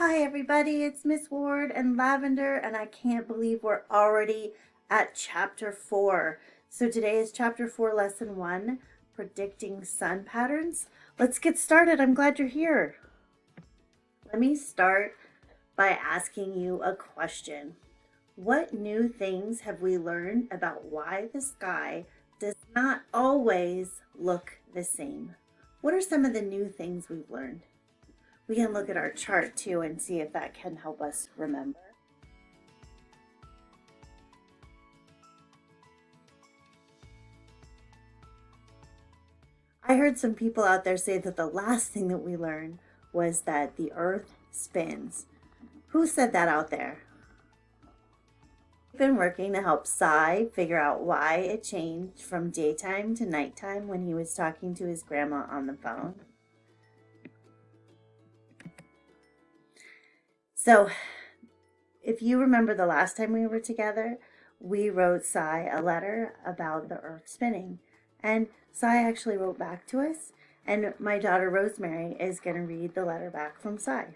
Hi everybody, it's Miss Ward and Lavender and I can't believe we're already at chapter 4. So today is chapter 4 lesson 1, predicting sun patterns. Let's get started. I'm glad you're here. Let me start by asking you a question. What new things have we learned about why the sky does not always look the same? What are some of the new things we've learned? We can look at our chart too and see if that can help us remember. I heard some people out there say that the last thing that we learned was that the earth spins. Who said that out there? I've been working to help Sai figure out why it changed from daytime to nighttime when he was talking to his grandma on the phone. So if you remember the last time we were together, we wrote Sai a letter about the earth spinning. And Sai actually wrote back to us. And my daughter Rosemary is going to read the letter back from Sai.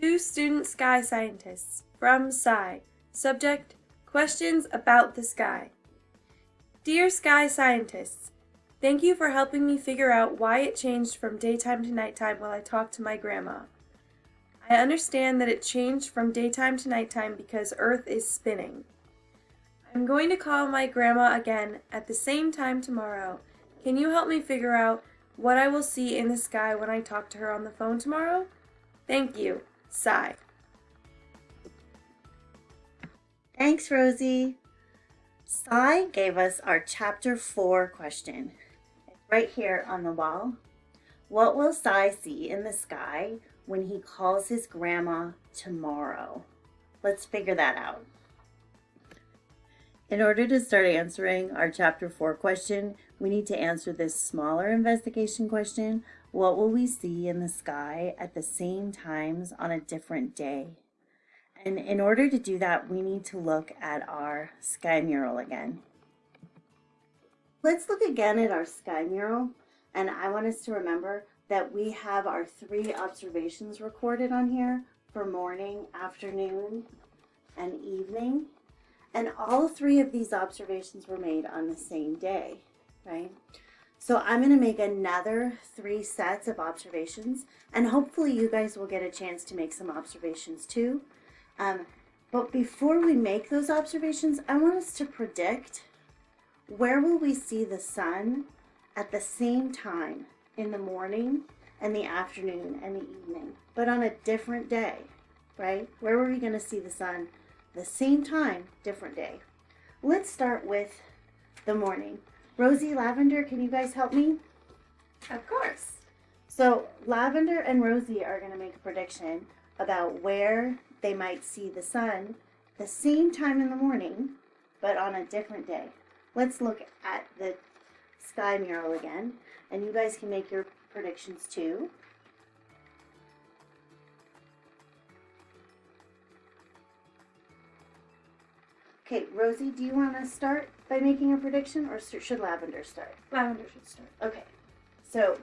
Two student sky scientists from Sai. Subject, questions about the sky. Dear sky scientists, thank you for helping me figure out why it changed from daytime to nighttime while I talked to my grandma. I understand that it changed from daytime to nighttime because Earth is spinning. I'm going to call my grandma again at the same time tomorrow. Can you help me figure out what I will see in the sky when I talk to her on the phone tomorrow? Thank you. Sai. Thanks, Rosie. Sai gave us our chapter 4 question. It's right here on the wall. What will Sai see in the sky when he calls his grandma tomorrow? Let's figure that out. In order to start answering our chapter 4 question, we need to answer this smaller investigation question. What will we see in the sky at the same times on a different day? And in order to do that, we need to look at our sky mural again. Let's look again at our sky mural. And I want us to remember that we have our three observations recorded on here for morning, afternoon, and evening. And all three of these observations were made on the same day, right? So I'm going to make another three sets of observations, and hopefully you guys will get a chance to make some observations too. Um, but before we make those observations, I want us to predict where will we see the sun at the same time in the morning and the afternoon and the evening, but on a different day, right? Where were we going to see the sun? The same time, different day. Let's start with the morning. Rosie, Lavender, can you guys help me? Of course. So Lavender and Rosie are going to make a prediction about where they might see the sun the same time in the morning, but on a different day. Let's look at the sky mural again, and you guys can make your predictions too. Okay, Rosie, do you want to start by making a prediction, or should Lavender start? Lavender should start. Okay, so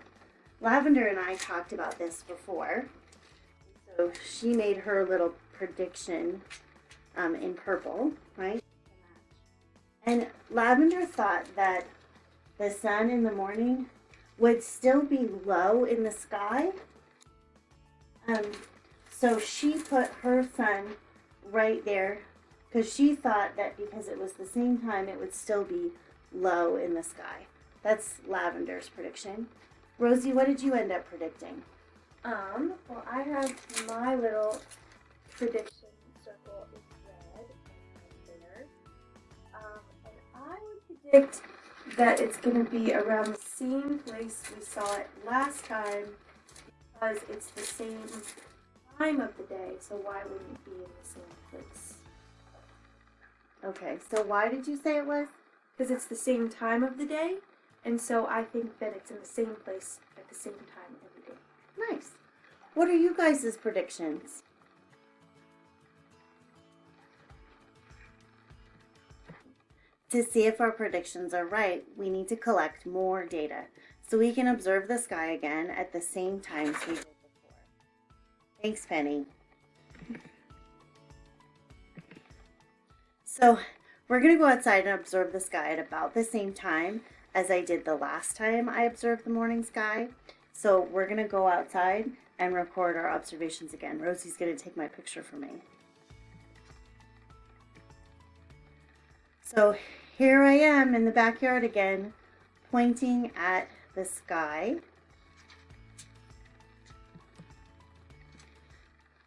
Lavender and I talked about this before. So she made her little prediction um, in purple, right? And Lavender thought that the sun in the morning would still be low in the sky. Um, so she put her sun right there because she thought that because it was the same time, it would still be low in the sky. That's Lavender's prediction. Rosie, what did you end up predicting? Um, well, I have my little prediction circle in red and there. Um, and I would predict that it's going to be around the same place we saw it last time because it's the same time of the day, so why wouldn't it be in the same place? Okay, so why did you say it was? Because it's the same time of the day, and so I think that it's in the same place at the same time every day. Nice. What are you guys' predictions? To see if our predictions are right, we need to collect more data so we can observe the sky again at the same times we did before. Thanks, Penny. So we're going to go outside and observe the sky at about the same time as I did the last time I observed the morning sky. So we're going to go outside and record our observations again. Rosie's going to take my picture for me. So here I am in the backyard again, pointing at the sky.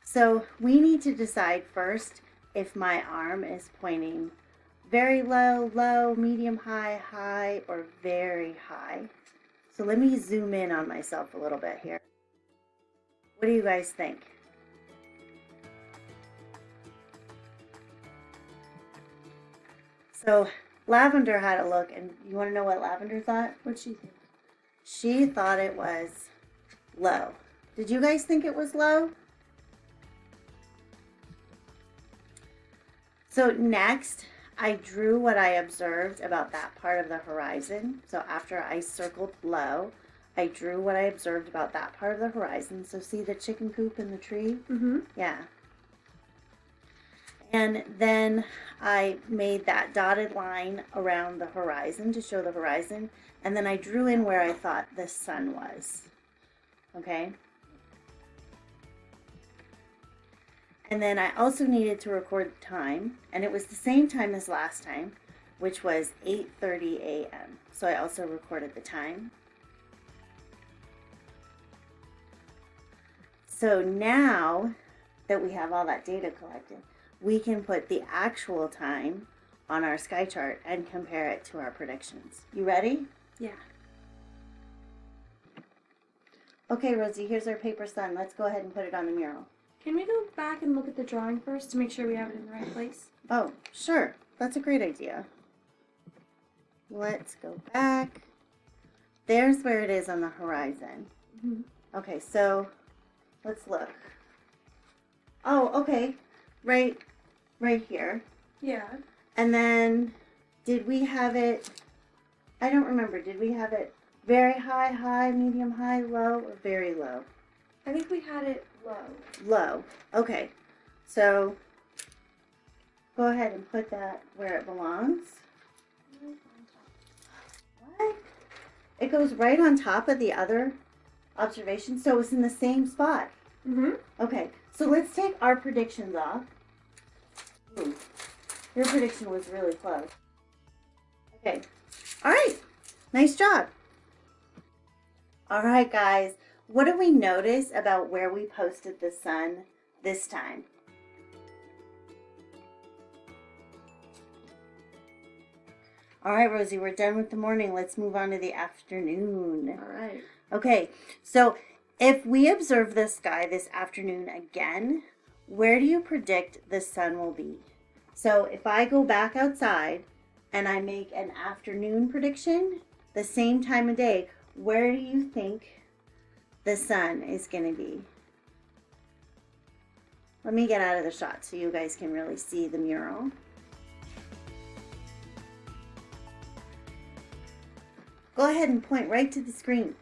So we need to decide first if my arm is pointing very low, low, medium, high, high, or very high. So let me zoom in on myself a little bit here. What do you guys think? So Lavender had a look, and you want to know what Lavender thought? What'd she think? She thought it was low. Did you guys think it was low? So next, I drew what I observed about that part of the horizon. So after I circled low, I drew what I observed about that part of the horizon. So see the chicken coop in the tree? Mm-hmm. Yeah. And then I made that dotted line around the horizon to show the horizon. And then I drew in where I thought the sun was. Okay. And then I also needed to record the time. And it was the same time as last time, which was 8.30 a.m. So I also recorded the time. So now that we have all that data collected, we can put the actual time on our sky chart and compare it to our predictions. You ready? Yeah. Okay, Rosie, here's our paper sun. Let's go ahead and put it on the mural. Can we go back and look at the drawing first to make sure we have it in the right place? Oh, sure. That's a great idea. Let's go back. There's where it is on the horizon. Mhm. Okay, so let's look. Oh, okay. Right right here. Yeah. And then did we have it I don't remember. Did we have it very high, high, medium, high, low, or very low? I think we had it low. Low. Okay. So go ahead and put that where it belongs. What? It goes right on top of the other observation, so it's in the same spot. Mm-hmm. Okay, so let's take our predictions off. Ooh, your prediction was really close. Okay, all right, nice job. All right, guys, what do we notice about where we posted the sun this time? All right, Rosie, we're done with the morning. Let's move on to the afternoon. All right. Okay, so if we observe the sky this afternoon again, where do you predict the sun will be? So if I go back outside and I make an afternoon prediction, the same time of day, where do you think the sun is going to be? Let me get out of the shot so you guys can really see the mural. Go ahead and point right to the screen.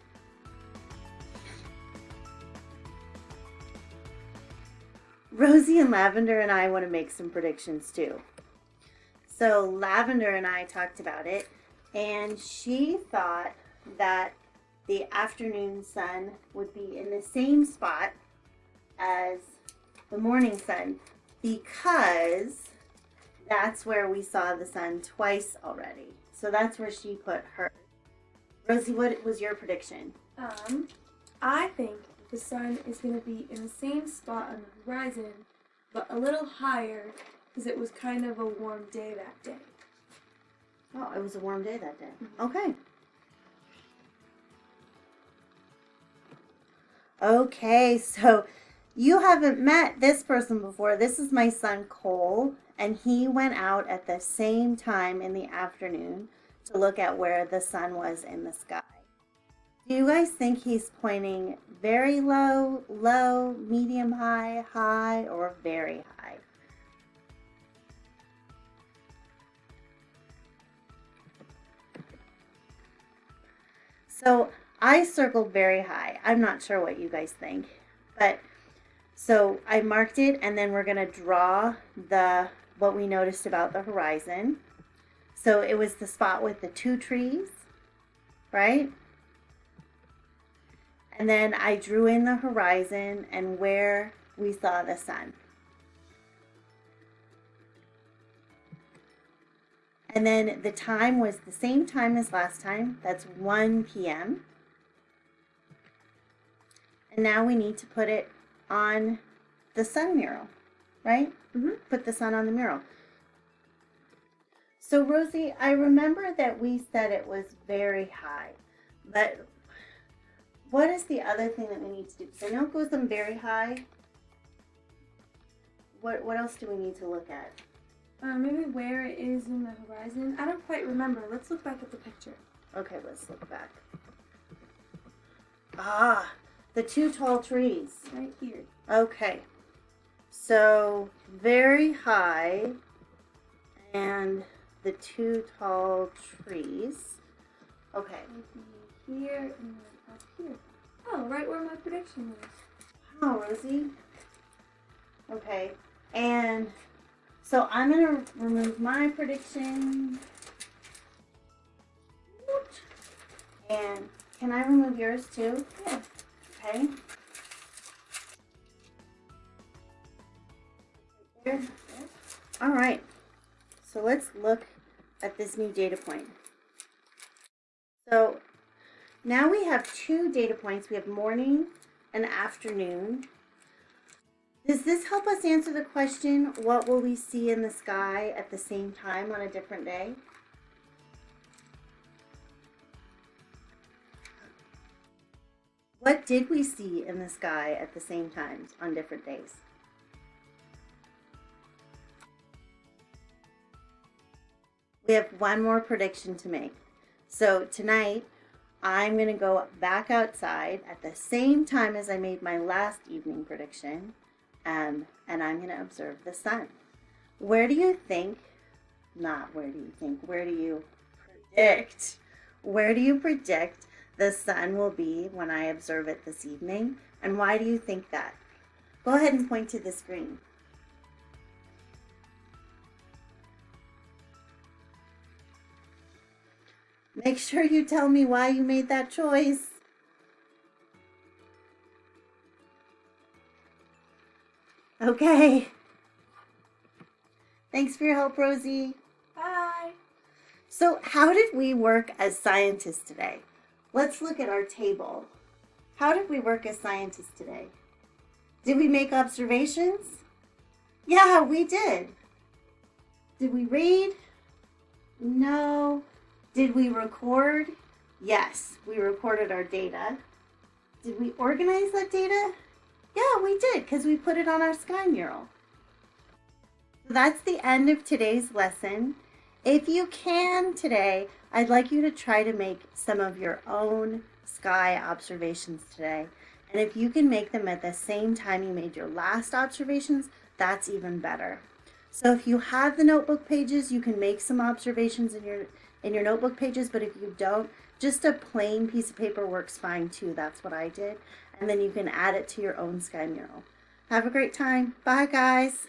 Rosie and Lavender and I want to make some predictions too. So Lavender and I talked about it, and she thought that the afternoon sun would be in the same spot as the morning sun because that's where we saw the sun twice already. So that's where she put her. Rosie, what was your prediction? Um, I think the sun is going to be in the same spot on the horizon, but a little higher because it was kind of a warm day that day. Oh, it was a warm day that day. Mm-hmm. Okay. Okay, so you haven't met this person before. This is my son Cole, and he went out at the same time in the afternoon to look at where the sun was in the sky. Do you guys think he's pointing very low, low, medium high, high, or very high? So I circled very high. I'm not sure what you guys think. But So I marked it and then we're gonna draw the, what we noticed about the horizon. So it was the spot with the two trees, right? And then I drew in the horizon and where we saw the sun. And then the time was the same time as last time. That's 1 p.m. And now we need to put it on the sun mural, right? Mhm. Put the sun on the mural. So Rosie, I remember that we said it was very high, but what is the other thing that we need to do? Because I know it goes them very high. What what else do we need to look at? Uh, maybe where it is in the horizon. I don't quite remember. Let's look back at the picture. Okay, let's look back. Ah, the two tall trees. Right here. Okay. So very high and the two tall trees. Okay. Maybe here and here. Oh, right where my prediction was. Wow, Rosie. Okay. And so I'm going to remove my prediction. And can I remove yours too? Yeah. Okay. There. All right. So let's look at this new data point. So now we have two data points. We have morning and afternoon. Does this help us answer the question, what will we see in the sky at the same time on a different day? What did we see in the sky at the same times on different days? We have one more prediction to make. So tonight, I'm going to go back outside at the same time as I made my last evening prediction, um, and I'm going to observe the sun. Where do you think, not where do you think, where do you predict, where do you predict the sun will be when I observe it this evening? And why do you think that? Go ahead and point to the screen. Make sure you tell me why you made that choice. Okay. Thanks for your help, Rosie. Bye. So how did we work as scientists today? Let's look at our table. How did we work as scientists today? Did we make observations? Yeah, we did. Did we read? No. Did we record? Yes, we recorded our data. Did we organize that data? Yeah, we did because we put it on our sky mural. So that's the end of today's lesson. If you can today, I'd like you to try to make some of your own sky observations today. And if you can make them at the same time you made your last observations, that's even better. So if you have the notebook pages, you can make some observations in your in your notebook pages, but if you don't, just a plain piece of paper works fine too. That's what I did. And then you can add it to your own sky mural. Have a great time. Bye guys.